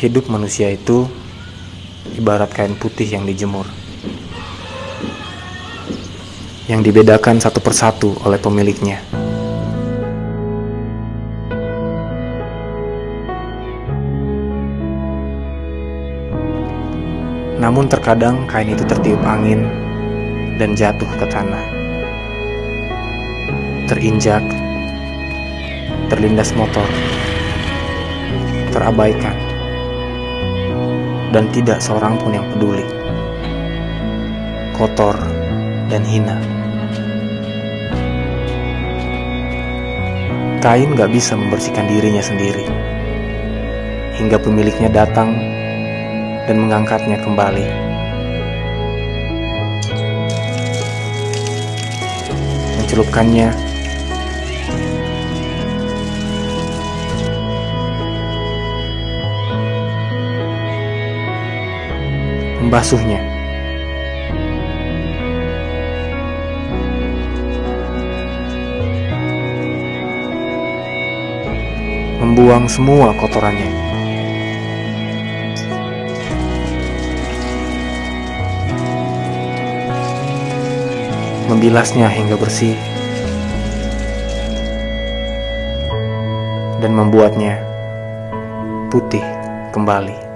Hidup manusia itu ibarat kain putih yang dijemur. Yang dibedakan satu persatu oleh pemiliknya. Namun terkadang kain itu tertiup angin dan jatuh ke tanah. Terinjak, terlindas motor, terabaikan, dan tidak seorang pun yang peduli. Kotor dan hina. Kain gak bisa membersihkan dirinya sendiri. Hingga pemiliknya datang dan mengangkatnya kembali. Mencelupkannya membasuhnya. Membuang semua kotorannya. Membilasnya hingga bersih. Dan membuatnya putih kembali.